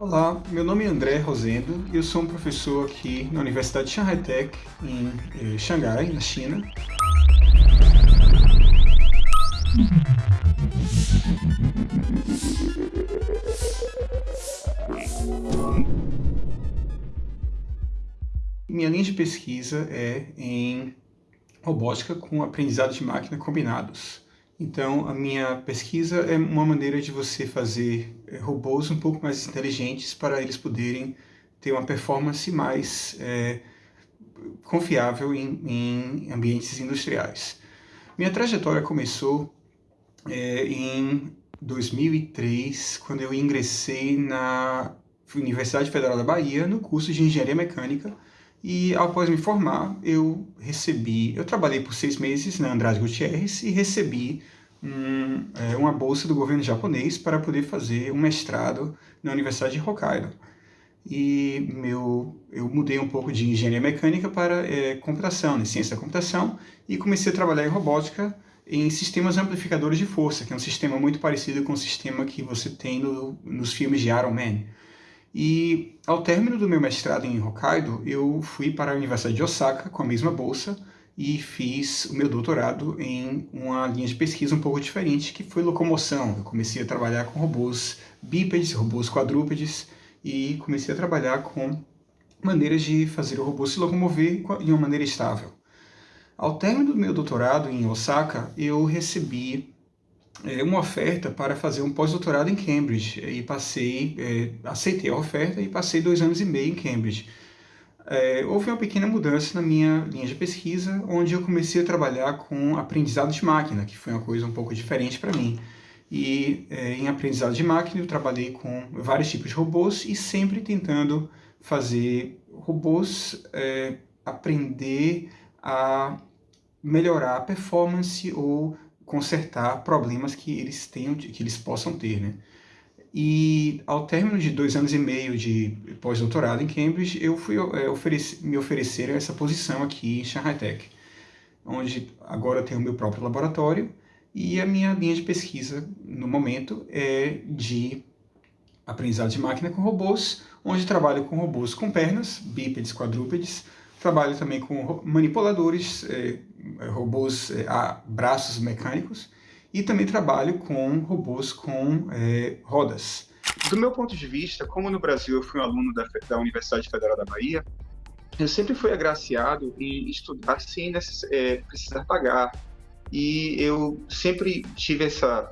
Olá, meu nome é André Rosendo e eu sou um professor aqui na Universidade de Shanghai Tech, em eh, Xangai, na China. Minha linha de pesquisa é em robótica com aprendizado de máquina combinados. Então, a minha pesquisa é uma maneira de você fazer é, robôs um pouco mais inteligentes para eles poderem ter uma performance mais é, confiável em, em, ambientes industriais. Minha trajetória começou é, em 2003, quando eu ingressei na Universidade Federal da Bahia, no curso de Engenharia Mecânica, e após me formar, eu recebi, eu trabalhei por seis meses na Andrade Gutierrez e recebi um, é, uma bolsa do governo japonês para poder fazer um mestrado na Universidade de Hokkaido. E meu, eu mudei um pouco de engenharia mecânica para é, computação, né, ciência da computação, e comecei a trabalhar em robótica em sistemas amplificadores de força, que é um sistema muito parecido com o sistema que você tem no, nos filmes de Iron Man. E ao término do meu mestrado em Hokkaido, eu fui para a Universidade de Osaka com a mesma bolsa e fiz o meu doutorado em uma linha de pesquisa um pouco diferente, que foi locomoção. Eu comecei a trabalhar com robôs bípedes, robôs quadrúpedes, e comecei a trabalhar com maneiras de fazer o robô se locomover de uma maneira estável. Ao término do meu doutorado em Osaka, eu recebi é, uma oferta para fazer um pós-doutorado em Cambridge e passei, é, aceitei a oferta e passei dois anos e meio em Cambridge. É, houve uma pequena mudança na minha linha de pesquisa, onde eu comecei a trabalhar com aprendizado de máquina, que foi uma coisa um pouco diferente para mim. E é, em aprendizado de máquina eu trabalhei com vários tipos de robôs e sempre tentando fazer robôs é, aprender a melhorar a performance ou consertar problemas que eles tenham, que eles possam ter, né? E ao término de dois anos e meio de pós-doutorado em Cambridge, eu fui é, ofereci, me oferecer essa posição aqui em Shanghai Tech, onde agora eu tenho o meu próprio laboratório e a minha linha de pesquisa no momento é de aprendizado de máquina com robôs, onde trabalho com robôs com pernas, bípedes, quadrúpedes, trabalho também com manipuladores, é, robôs é, a braços mecânicos, e também trabalho com robôs com é, rodas. Do meu ponto de vista, como no Brasil eu fui um aluno da, da Universidade Federal da Bahia, eu sempre fui agraciado em estudar sem é, precisar pagar. E eu sempre tive essa,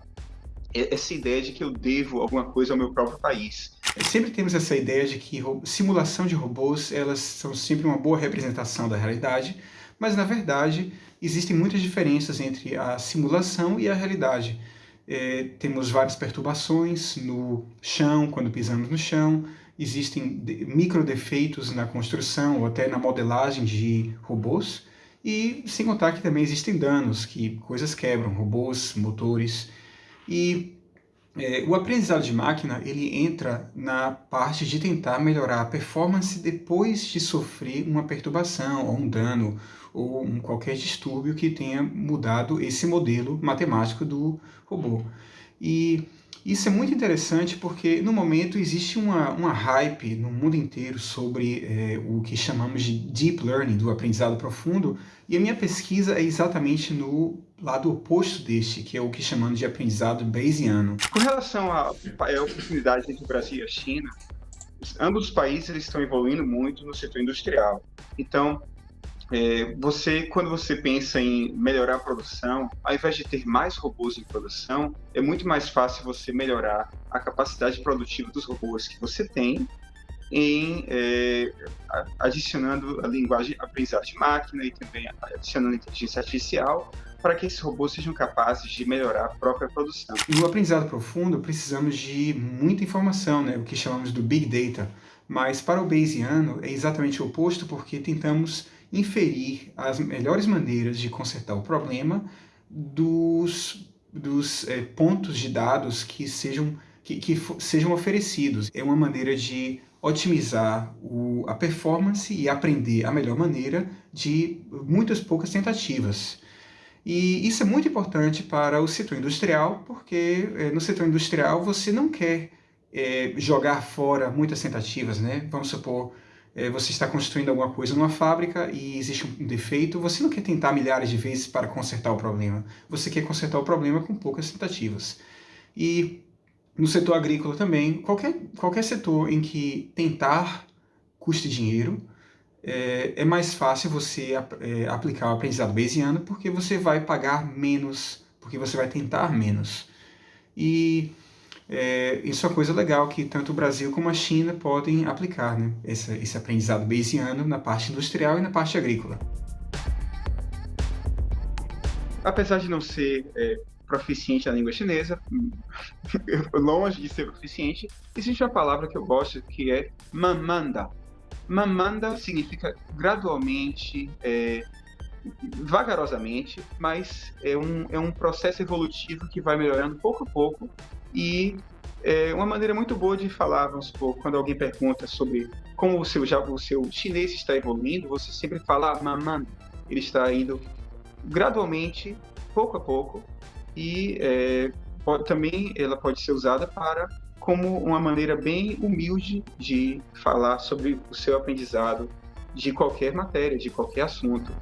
essa ideia de que eu devo alguma coisa ao meu próprio país. Sempre temos essa ideia de que simulação de robôs elas são sempre uma boa representação da realidade, mas na verdade existem muitas diferenças entre a simulação e a realidade. É, temos várias perturbações no chão, quando pisamos no chão, existem micro defeitos na construção ou até na modelagem de robôs, e sem contar que também existem danos, que coisas quebram, robôs, motores, e é, o aprendizado de máquina ele entra na parte de tentar melhorar a performance depois de sofrer uma perturbação ou um dano ou um qualquer distúrbio que tenha mudado esse modelo matemático do robô. E isso é muito interessante porque, no momento, existe uma, uma hype no mundo inteiro sobre é, o que chamamos de Deep Learning, do aprendizado profundo, e a minha pesquisa é exatamente no lado oposto deste, que é o que chamamos de aprendizado Bayesiano. Com relação à oportunidade entre o Brasil e a China, ambos os países estão evoluindo muito no setor industrial. Então, é, você, quando você pensa em melhorar a produção, ao invés de ter mais robôs em produção, é muito mais fácil você melhorar a capacidade produtiva dos robôs que você tem, em é, adicionando a linguagem aprendizado de máquina e também adicionando inteligência artificial para que esses robôs sejam capazes de melhorar a própria produção. No aprendizado profundo, precisamos de muita informação, né, o que chamamos do Big Data, mas para o Bayesiano é exatamente o oposto, porque tentamos inferir as melhores maneiras de consertar o problema dos, dos é, pontos de dados que sejam, que, que sejam oferecidos. É uma maneira de otimizar o, a performance e aprender a melhor maneira de muitas poucas tentativas. E isso é muito importante para o setor industrial, porque é, no setor industrial você não quer é, jogar fora muitas tentativas, né? Vamos supor, você está construindo alguma coisa numa fábrica e existe um defeito, você não quer tentar milhares de vezes para consertar o problema. Você quer consertar o problema com poucas tentativas. E no setor agrícola também, qualquer, qualquer setor em que tentar custe dinheiro, é, é mais fácil você é, aplicar o aprendizado bayesiano porque você vai pagar menos, porque você vai tentar menos. E é, isso é uma coisa legal que tanto o Brasil como a China podem aplicar, né? esse, esse aprendizado bayesiano na parte industrial e na parte agrícola. Apesar de não ser é, proficiente na língua chinesa, longe de ser proficiente, existe uma palavra que eu gosto que é mamanda. Mamanda significa gradualmente, é, vagarosamente, mas é um, é um processo evolutivo que vai melhorando pouco a pouco e é uma maneira muito boa de falar, vamos supor, quando alguém pergunta sobre como o seu, já, o seu chinês está evoluindo, você sempre fala ah, maman. Ele está indo gradualmente, pouco a pouco, e é, pode, também ela pode ser usada para como uma maneira bem humilde de falar sobre o seu aprendizado de qualquer matéria, de qualquer assunto.